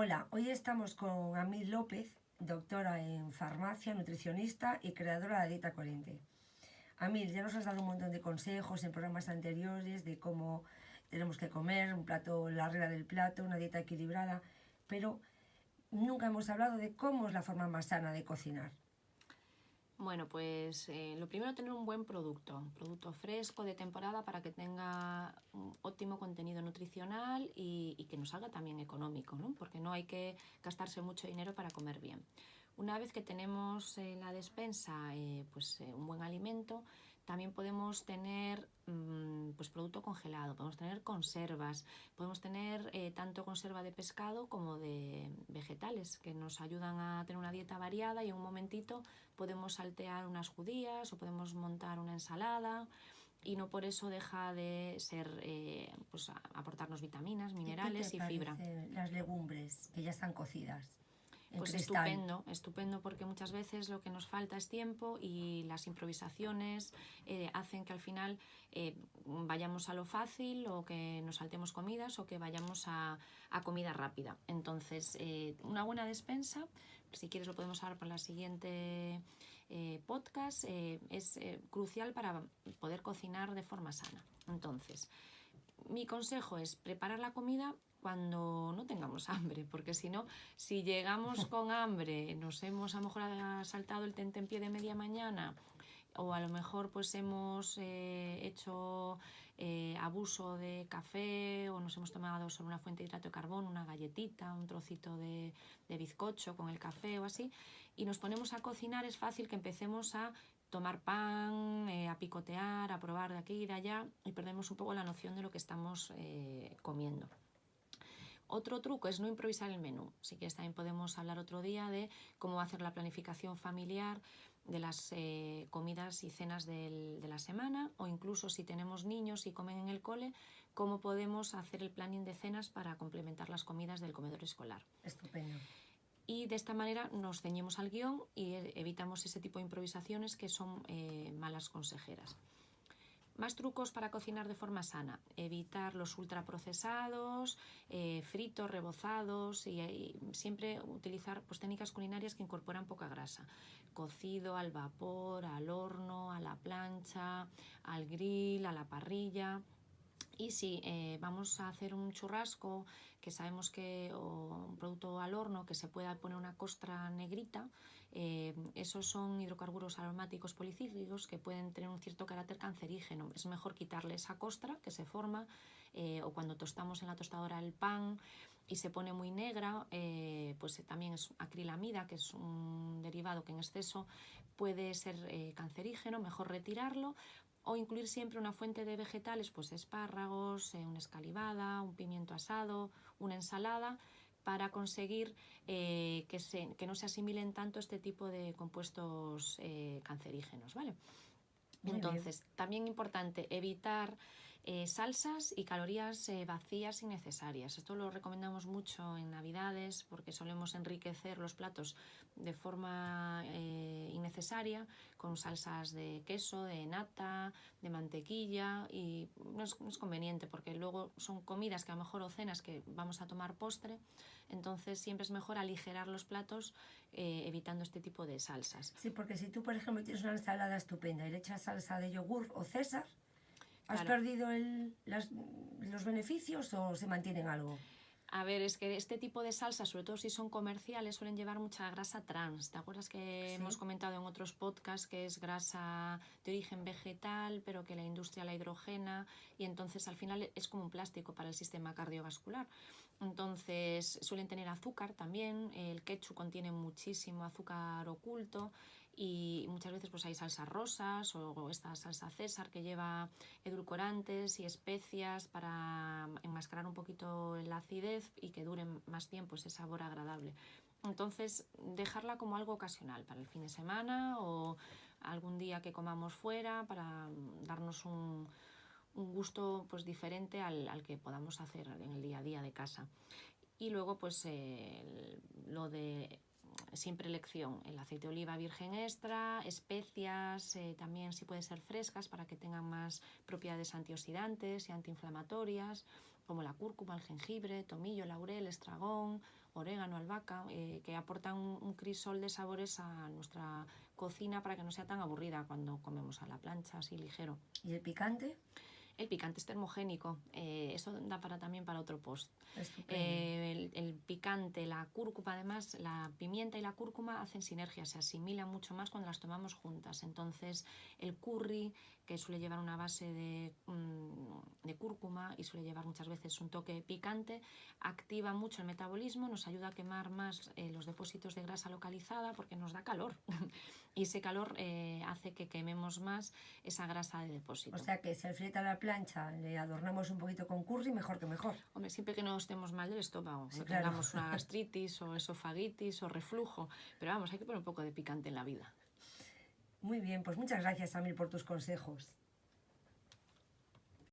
Hola, hoy estamos con Amil López, doctora en farmacia, nutricionista y creadora de dieta coherente. Amil, ya nos has dado un montón de consejos en programas anteriores de cómo tenemos que comer, un plato, la regla del plato, una dieta equilibrada, pero nunca hemos hablado de cómo es la forma más sana de cocinar. Bueno, pues eh, lo primero tener un buen producto, un producto fresco de temporada para que tenga un óptimo contenido nutricional y, que nos salga también económico, ¿no? porque no hay que gastarse mucho dinero para comer bien. Una vez que tenemos en la despensa eh, pues, eh, un buen alimento, también podemos tener mm, pues, producto congelado, podemos tener conservas, podemos tener eh, tanto conserva de pescado como de vegetales que nos ayudan a tener una dieta variada y en un momentito podemos saltear unas judías o podemos montar una ensalada y no por eso deja de ser pues, aportarnos vitaminas, minerales y, fibra. Las legumbres que ya están cocidas. Pues estupendo, estupendo porque muchas veces lo que nos falta es tiempo y las improvisaciones eh, hacen que al final eh, vayamos a lo fácil o que nos saltemos comidas o que vayamos a, comida rápida. Entonces, eh, una buena despensa, si quieres lo podemos hablar para la siguiente podcast, es crucial para poder cocinar de forma sana. Entonces, mi consejo es preparar la comida cuando no tengamos hambre, porque si no, si llegamos con hambre, nos hemos a lo mejor saltado el tentempié de media mañana o a lo mejor pues hemos eh, hecho eh, abuso de café o nos hemos tomado solo una fuente de hidrato de carbono, una galletita, un trocito de, bizcocho con el café o así, y nos ponemos a cocinar, es fácil que empecemos a tomar pan, eh, a picotear, a probar de aquí y de allá y perdemos un poco la noción de lo que estamos comiendo. Otro truco es no improvisar el menú. Si quieres también podemos hablar otro día de cómo hacer la planificación familiar de las eh, comidas y cenas de la semana o incluso si tenemos niños y comen en el cole, cómo podemos hacer el planning de cenas para complementar las comidas del comedor escolar. Estupendo. Y de esta manera nos ceñimos al guion y evitamos ese tipo de improvisaciones que son eh, malas consejeras. Más trucos para cocinar de forma sana. Evitar los ultraprocesados, eh, fritos, rebozados y, siempre utilizar pues, técnicas culinarias que incorporan poca grasa. Cocido al vapor, al horno, a la plancha, al grill, a la parrilla. Y si eh, vamos a hacer un churrasco, que sabemos que, o un producto al horno, que se pueda poner una costra negrita, eh, esos son hidrocarburos aromáticos policíclicos que pueden tener un cierto carácter cancerígeno. Es mejor quitarle esa costra que se forma, eh, o cuando tostamos en la tostadora el pan y se pone muy negra, pues también es acrilamida, que es un derivado que en exceso puede ser cancerígeno, mejor retirarlo o incluir siempre una fuente de vegetales, pues espárragos, eh, una escalivada, un pimiento asado, una ensalada, para conseguir eh, que, se, que, no se asimilen tanto este tipo de compuestos eh, cancerígenos. ¿vale? Entonces, también importante evitar eh, salsas y calorías eh, vacías innecesarias. Esto lo recomendamos mucho en Navidades porque solemos enriquecer los platos de forma eh, innecesaria con salsas de queso, de nata, de mantequilla y no es, conveniente porque luego son comidas que a lo mejor o cenas que vamos a tomar postre, entonces siempre es mejor aligerar los platos evitando este tipo de salsas. Sí, porque si tú por ejemplo tienes una ensalada estupenda y le echas salsa de yogur o César, ¿Has perdido los beneficios o se mantienen algo? A ver, es que este tipo de salsas, sobre todo si son comerciales, suelen llevar mucha grasa trans. ¿Te acuerdas que hemos comentado en otros podcasts que es grasa de origen vegetal, pero que la industria la hidrogena y entonces al final es como un plástico para el sistema cardiovascular? Entonces suelen tener azúcar también, el ketchup contiene muchísimo azúcar oculto y muchas veces pues hay salsas rosas o esta salsa César que lleva edulcorantes y especias para enmascarar un poquito la acidez y que dure más tiempo ese sabor agradable. Entonces, dejarla como algo ocasional para el fin de semana o algún día que comamos fuera para darnos un, gusto pues diferente al, que podamos hacer en el día a día de casa. Y luego pues lo de siempre elección, el aceite de oliva virgen extra, especias, eh, también si puede ser frescas para que tengan más propiedades antioxidantes y antiinflamatorias, como la cúrcuma, el jengibre, tomillo, laurel, estragón, orégano, albahaca, eh, que aportan un, un, crisol de sabores a nuestra cocina para que no sea tan aburrida cuando comemos a la plancha, así ligero. ¿Y el picante? El picante es termogénico, eh, eso da para también para otro post. Eh, el, el, picante, la cúrcuma, además, la pimienta y la cúrcuma hacen sinergia, se asimilan mucho más cuando las tomamos juntas. Entonces, el curry, que suele llevar una base de, de cúrcuma y suele llevar muchas veces un toque picante, activa mucho el metabolismo, nos ayuda a quemar más eh, los depósitos de grasa localizada porque nos da calor. y ese calor eh, hace que quememos más esa grasa de depósito. O sea que si el filete a la plancha le adornamos un poquito con curry, mejor que mejor. Hombre, siempre que no estemos mal del estómago, sí, no claro. tengamos una gastritis o esofagitis o reflujo, pero vamos, hay que poner un poco de picante en la vida. Muy bien, pues muchas gracias, Samir, por tus consejos.